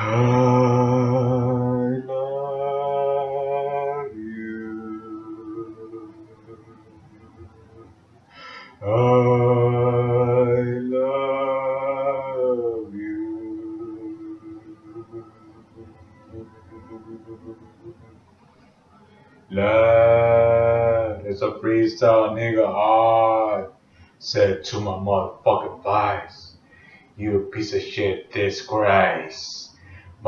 I love you. I love you. Love, it's a freestyle, nigga. I said to my motherfucking face, you piece of shit disgrace.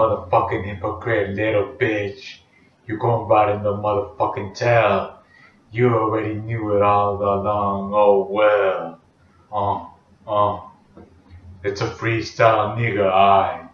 Motherfucking hypocrite little bitch. You gon' ride in the motherfucking tail. You already knew it all along, oh well. Uh, uh. It's a freestyle, nigga. I